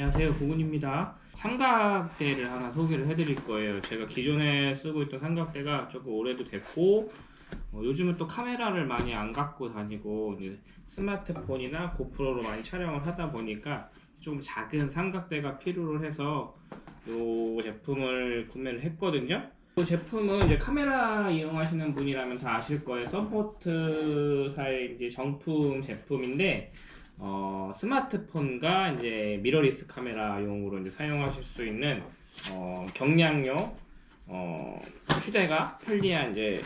안녕하세요. 고군입니다. 삼각대를 하나 소개를 해드릴 거예요. 제가 기존에 쓰고 있던 삼각대가 조금 오래도 됐고 어, 요즘은 또 카메라를 많이 안 갖고 다니고 스마트폰이나 고프로로 많이 촬영을 하다 보니까 좀 작은 삼각대가 필요로 해서 이 제품을 구매를 했거든요. 이 제품은 이제 카메라 이용하시는 분이라면 다 아실 거예요. 서포트사의 이제 정품 제품인데 어, 스마트폰과 이제 미러리스 카메라용으로 이제 사용하실 수 있는 어, 경량용 어, 휴대가 편리한 이제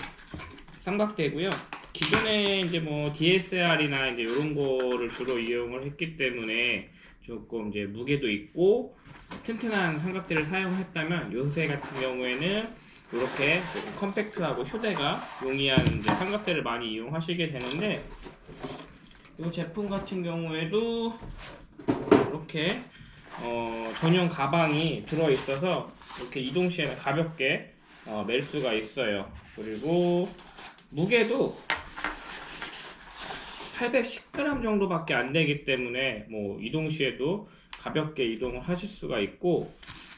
삼각대고요. 기존에 이제 뭐 DSLR이나 이제 이런 거를 주로 이용을 했기 때문에 조금 이제 무게도 있고 튼튼한 삼각대를 사용했다면 요새 같은 경우에는 이렇게 컴팩트하고 휴대가 용이한 삼각대를 많이 이용하시게 되는데 이 제품 같은 경우에도 이렇게 어, 전용 가방이 들어 있어서 이렇게 이동 시에는 가볍게 어, 멜 수가 있어요. 그리고 무게도 810g 정도밖에 안 되기 때문에 뭐 이동 시에도 가볍게 이동을 하실 수가 있고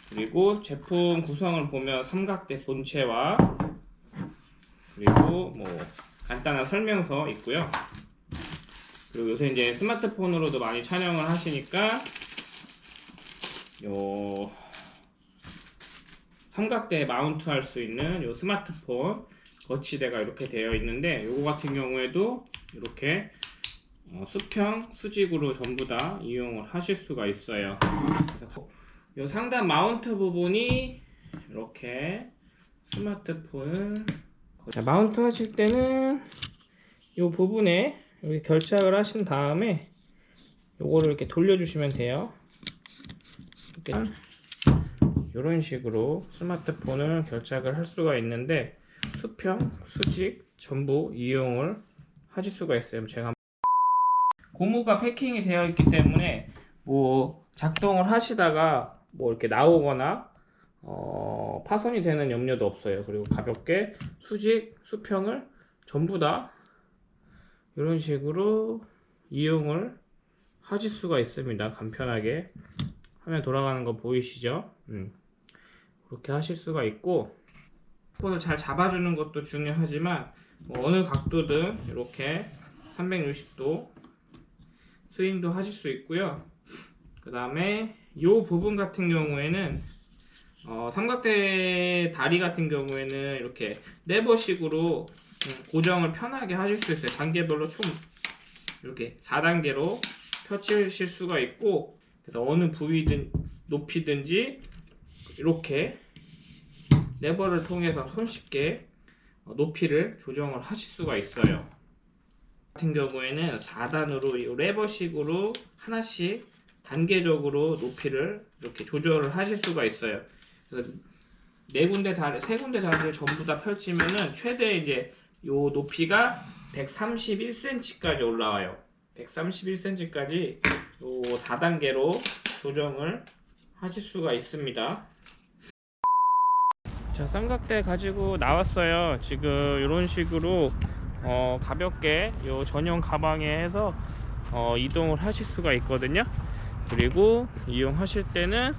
그리고 제품 구성을 보면 삼각대 본체와 그리고 뭐 간단한 설명서 있고요. 그리고 요새 이제 스마트폰으로도 많이 촬영을 하시니까 요 삼각대에 마운트 할 수 있는 요 스마트폰 거치대가 이렇게 되어 있는데 요거 같은 경우에도 이렇게 어, 수평 수직으로 전부 다 이용을 하실 수가 있어요. 그래서 요 상단 마운트 부분이 이렇게 스마트폰을 자, 마운트 하실 때는 요 부분에 이렇게 결착을 하신 다음에 요거를 이렇게 돌려주시면 돼요. 이렇게 이런 식으로 스마트폰을 결착을 할 수가 있는데 수평, 수직 전부 이용을 하실 수가 있어요. 제가 고무가 패킹이 되어 있기 때문에 뭐 작동을 하시다가 뭐 이렇게 나오거나 어, 파손이 되는 염려도 없어요. 그리고 가볍게 수직, 수평을 전부 다 이런 식으로 이용을 하실 수가 있습니다. 간편하게 화면 돌아가는 거 보이시죠? 음. 그렇게 하실 수가 있고 폰을 잘 잡아주는 것도 중요하지만 뭐 어느 각도든 이렇게 360도 스윙도 하실 수 있고요. 그 다음에 이 부분 같은 경우에는 어, 삼각대 다리 같은 경우에는 이렇게 레버식으로 음, 고정을 편하게 하실 수 있어요. 단계별로 총 이렇게 4단계로 펼치실 수가 있고 그래서 어느 부위든 높이든지 이렇게 레버를 통해서 손쉽게 어, 높이를 조정을 하실 수가 있어요. 같은 경우에는 4단으로 이 레버식으로 하나씩 단계적으로 높이를 이렇게 조절을 하실 수가 있어요. 그래서 네 군데 다리, 세 군데 다리를 전부 다 펼치면은 최대 이제 요 높이가 131cm까지 올라와요. 131cm까지 요 4단계로 조정을 하실 수가 있습니다. 자 삼각대 가지고 나왔어요. 지금 이런 식으로 어, 가볍게 요 전용 가방에 해서 어, 이동을 하실 수가 있거든요. 그리고 이용하실 때는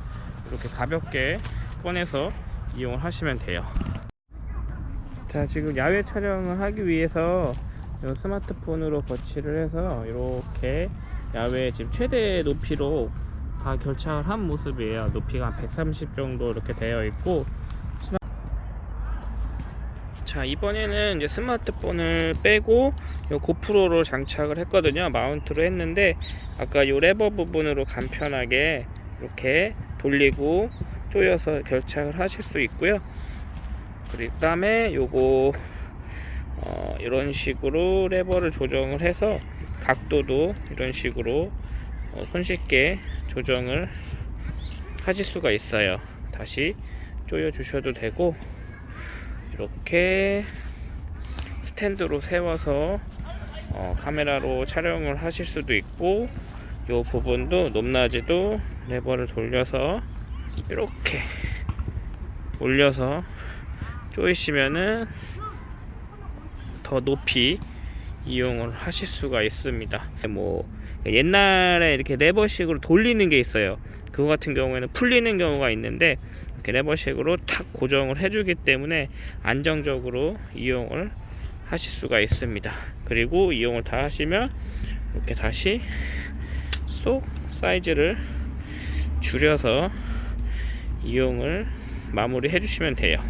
이렇게 가볍게 꺼내서 이용을 하시면 돼요 자 지금 야외 촬영을 하기 위해서 스마트폰으로 거치를 해서 이렇게 야외 지금 최대 높이로 다 결착을 한 모습이에요. 높이가 130 정도 이렇게 되어 있고 자 이번에는 이제 스마트폰을 빼고 요 고프로로 장착을 했거든요. 마운트로 했는데 아까 요 레버 부분으로 간편하게 이렇게 돌리고 조여서 결착을 하실 수 있고요 그 다음에 요거 어, 이런 식으로 레버를 조정을 해서 각도도 이런 식으로 어, 손쉽게 조정을 하실 수가 있어요. 다시 조여 주셔도 되고 이렇게 스탠드로 세워서 어, 카메라로 촬영을 하실 수도 있고 이 부분도 높낮이도 레버를 돌려서 이렇게 올려서 조이시면은 더 높이 이용을 하실 수가 있습니다 뭐 옛날에 이렇게 레버식으로 돌리는 게 있어요 그거 같은 경우에는 풀리는 경우가 있는데 이렇게 레버식으로 탁 고정을 해주기 때문에 안정적으로 이용을 하실 수가 있습니다. 그리고 이용을 다 하시면 이렇게 다시 쏙 사이즈를 줄여서 이용을 마무리 해주시면 돼요.